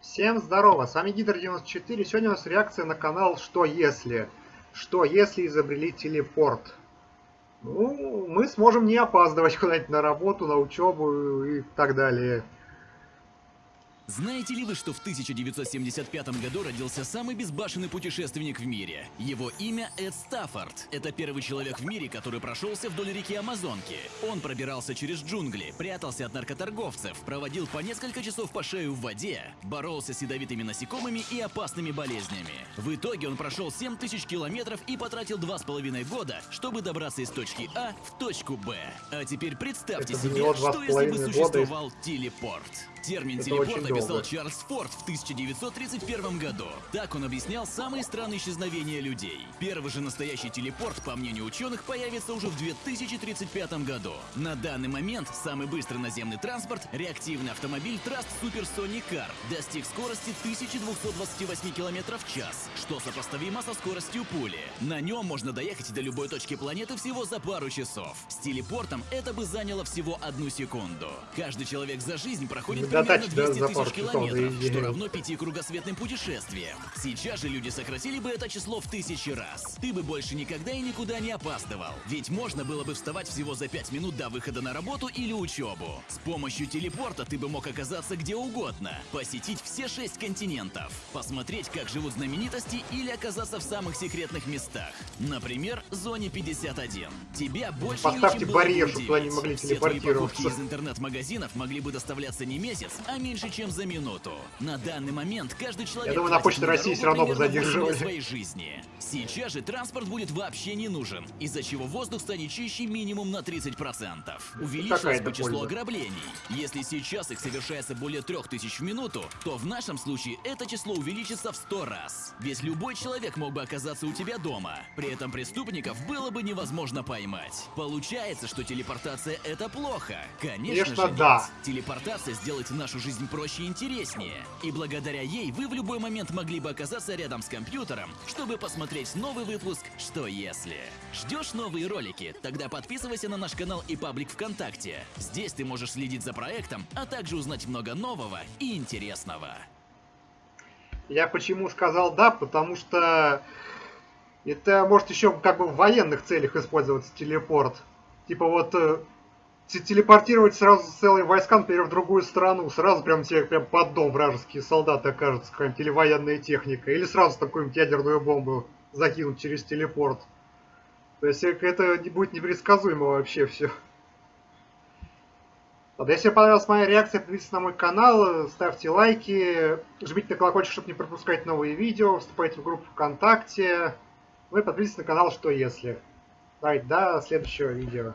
Всем здорово, с вами Гидр94. Сегодня у нас реакция на канал «Что если?». Что если изобрели телепорт? Ну, мы сможем не опаздывать куда-нибудь на работу, на учебу и так далее. Знаете ли вы, что в 1975 году родился самый безбашенный путешественник в мире? Его имя Эд Стаффорд. Это первый человек в мире, который прошелся вдоль реки Амазонки. Он пробирался через джунгли, прятался от наркоторговцев, проводил по несколько часов по шею в воде, боролся с ядовитыми насекомыми и опасными болезнями. В итоге он прошел 7000 километров и потратил два с половиной года, чтобы добраться из точки А в точку Б. А теперь представьте Это себе, что если бы существовал телепорт. Термин телепорт описал. Чарльз Форд в 1931 году. Так он объяснял самые странные исчезновения людей. Первый же настоящий телепорт, по мнению ученых, появится уже в 2035 году. На данный момент самый быстрый наземный транспорт, реактивный автомобиль Trust Super Sonic Car, достиг скорости 1228 км в час, что сопоставимо со скоростью пули. На нем можно доехать до любой точки планеты всего за пару часов. С телепортом это бы заняло всего одну секунду. Каждый человек за жизнь проходит До примерно тачки, да, 200 за тысяч пару часов километров, заезжали. что равно пяти кругосветным путешествиям. Сейчас же люди сократили бы это число в тысячи раз. Ты бы больше никогда и никуда не опаздывал. Ведь можно было бы вставать всего за пять минут до выхода на работу или учебу. С помощью телепорта ты бы мог оказаться где угодно, посетить все шесть континентов, посмотреть, как живут знаменитости или оказаться в самых секретных местах. Например, зоне 51. Тебя больше Поставьте бы барьер, чтобы удивить. могли Все твои покупки телепортироваться. из интернет-магазинов могли бы доставляться не месяц, а меньше, чем за минуту. На данный момент каждый человек... Я думаю, на Почте России всё равно бы задерживали. своей жизни. Сейчас же транспорт будет вообще не нужен, из-за чего воздух станет чище минимум на 30%. Увеличилось бы число ограблений. Если сейчас их совершается более 3000 в минуту, то в нашем случае это число увеличится в 100 раз. Ведь любой человек мог бы оказаться у тебя дома. При этом преступников было бы невозможно поймать. Получается, что телепортация это плохо. Конечно, Конечно, же да. нет. Телепортация сделает нашу жизнь проще и интереснее. И благодаря ей вы в любой момент могли бы оказаться рядом с компьютером, чтобы посмотреть новый выпуск «Что если?». Ждешь новые ролики? Тогда подписывайся на наш канал и паблик ВКонтакте. Здесь ты можешь следить за проектом, а также узнать много нового и интересного. Я почему сказал да, потому что это может еще как бы в военных целях использоваться телепорт. Типа вот э, телепортировать сразу целые войска, например, в другую страну, сразу прям тебе прям под дом вражеские солдаты окажутся, какая-нибудь или военная техника, или сразу такую-нибудь ядерную бомбу закинуть через телепорт. То есть это не будет непредсказуемо вообще все. Ладно, если понравилась моя реакция, подписывайтесь на мой канал, ставьте лайки, жмите на колокольчик, чтобы не пропускать новые видео, вступайте в группу ВКонтакте, ну и подписывайтесь на канал «Что если?». Давайте, до следующего видео.